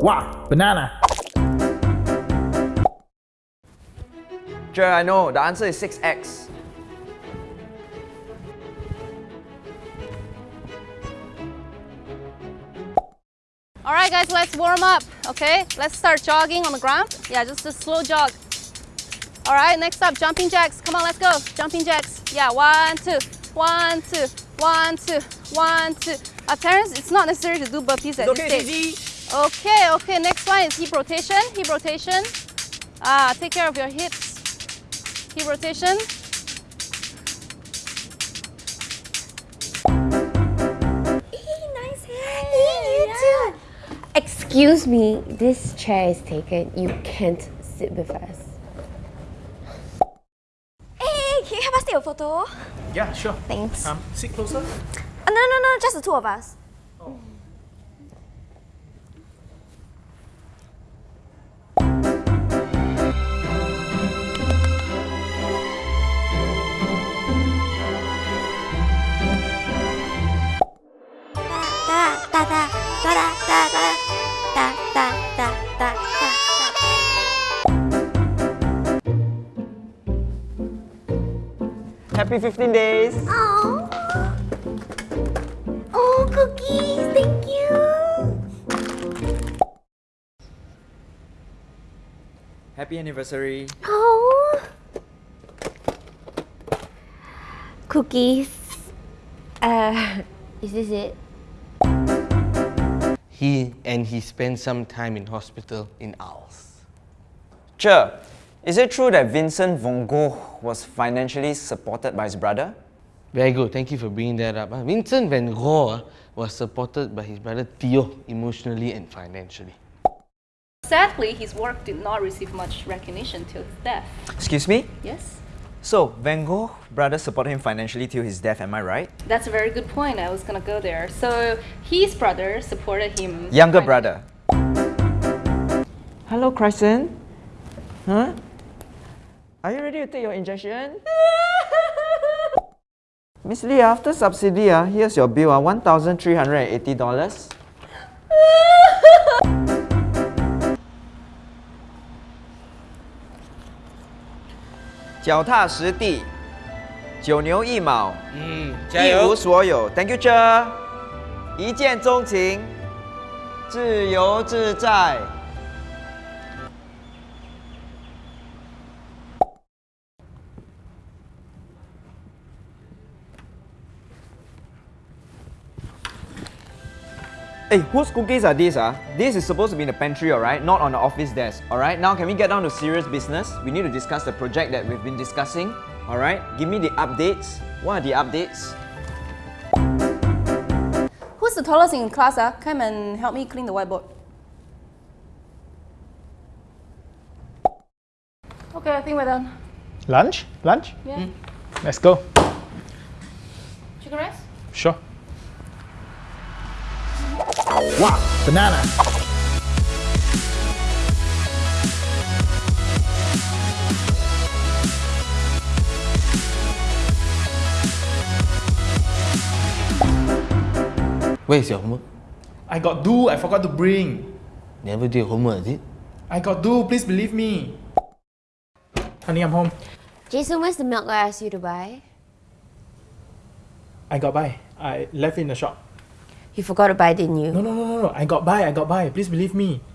Wow, banana. Sure, I know. The answer is 6x. All right, guys, let's warm up. Okay, let's start jogging on the ground. Yeah, just a slow jog. All right, next up, jumping jacks. Come on, let's go. Jumping jacks. Yeah, one, two, one, two, one, two, one, two. Uh, parents, it's not necessary to do burpees at okay, this stage. Okay, okay. Next one is hip rotation. Hip rotation. Ah, take care of your hips. Hip rotation. nice hair. you too. Excuse me, this chair is taken. You can't sit with us. Hey, can you help us take a photo? Yeah, sure. Thanks. Um, sit closer. Uh, no, no, no, just the two of us. Happy 15 days. Oh. Oh, cookies, thank you. Happy anniversary. Oh. Cookies. Uh, is this it? He and he spent some time in hospital in Arles. Sure. Is it true that Vincent van Gogh was financially supported by his brother? Very good, thank you for bringing that up. ah. Vincent van Gogh ah, was supported by his brother Theo emotionally and financially. Sadly, his work did not receive much recognition till his death. Excuse me? Yes? So, Van Gogh brother supported him financially till his death, am I right? That's a very good point. I was gonna go there. So his brother supported him. Younger brother. Hello, Crescent. Huh? Are you ready to take your injection? Miss Lee, after subsidy, ah, here's your bill, ah, $1,380. 脚踏实地，九牛一毛，嗯，一无所有。Thank you, Che。一见钟情，自由自在。Hey, whose cookies are these? Ah, This is supposed to be in the pantry, alright? Not on the office desk, alright? Now, can we get down to serious business? We need to discuss the project that we've been discussing, alright? Give me the updates. What are the updates? Who's the tallest in class? Ah, come and help me clean the whiteboard. Okay, I think we're done. Lunch? Lunch? Yeah. Let's go. Chicken rice? Sure. Wow, banana. Where's your homework? I got do, I forgot to bring. Never do your homework, is it? I got do, please believe me. Honey, I'm home. Jason, where's the milk I asked you to buy? I got by. I left it in the shop. You forgot to buy, didn't you? No, no, no, no, no. I got buy, I got buy. Please believe me.